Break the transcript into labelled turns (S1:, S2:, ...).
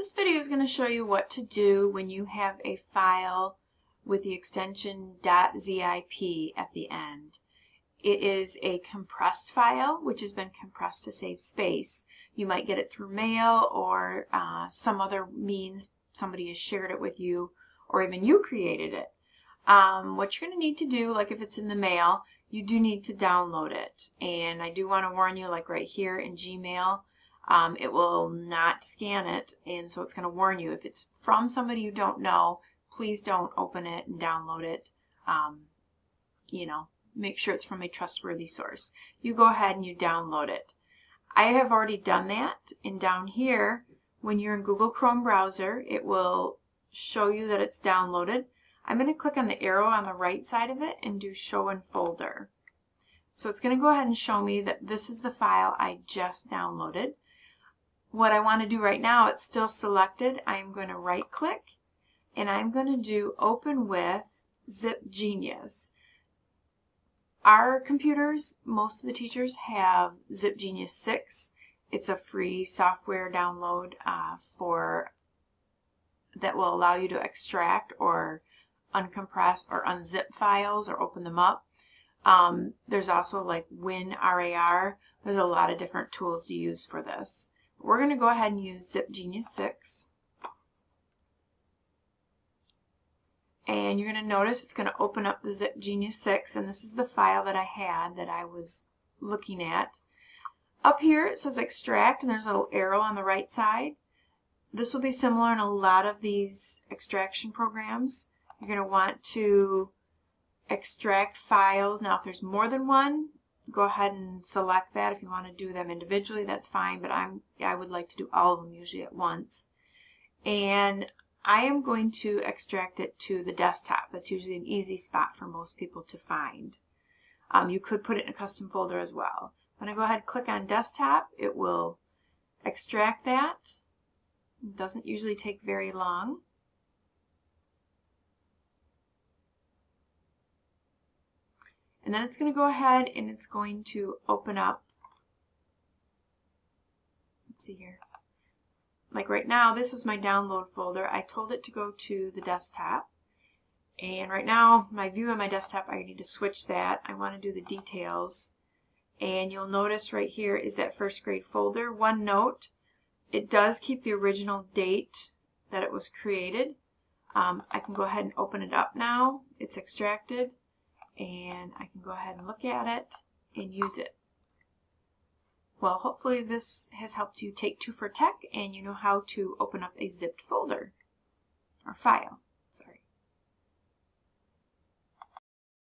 S1: This video is going to show you what to do when you have a file with the extension .zip at the end. It is a compressed file which has been compressed to save space. You might get it through mail or uh, some other means somebody has shared it with you or even you created it. Um, what you're going to need to do, like if it's in the mail, you do need to download it. And I do want to warn you, like right here in Gmail, um, it will not scan it and so it's going to warn you. If it's from somebody you don't know please don't open it and download it. Um, you know make sure it's from a trustworthy source. You go ahead and you download it. I have already done that and down here when you're in Google Chrome browser it will show you that it's downloaded. I'm going to click on the arrow on the right side of it and do show in folder. So it's going to go ahead and show me that this is the file I just downloaded what I want to do right now, it's still selected. I'm going to right click and I'm going to do open with ZipGenius. Our computers, most of the teachers have ZipGenius 6. It's a free software download uh, for that will allow you to extract or uncompress or unzip files or open them up. Um, there's also like WinRAR. There's a lot of different tools to use for this. We're going to go ahead and use ZipGenius 6. And you're going to notice it's going to open up the ZipGenius 6 and this is the file that I had that I was looking at. Up here it says extract and there's a little arrow on the right side. This will be similar in a lot of these extraction programs. You're going to want to extract files. Now if there's more than one, go ahead and select that. If you want to do them individually, that's fine, but I'm, I would like to do all of them usually at once. And I am going to extract it to the desktop. That's usually an easy spot for most people to find. Um, you could put it in a custom folder as well. When I go ahead and click on desktop, it will extract that. It doesn't usually take very long. And then it's going to go ahead and it's going to open up. Let's see here. Like right now, this is my download folder. I told it to go to the desktop. And right now, my view on my desktop, I need to switch that. I want to do the details. And you'll notice right here is that first grade folder. One note, it does keep the original date that it was created. Um, I can go ahead and open it up now. It's extracted and I can go ahead and look at it and use it. Well, hopefully this has helped you take two for tech and you know how to open up a zipped folder or file.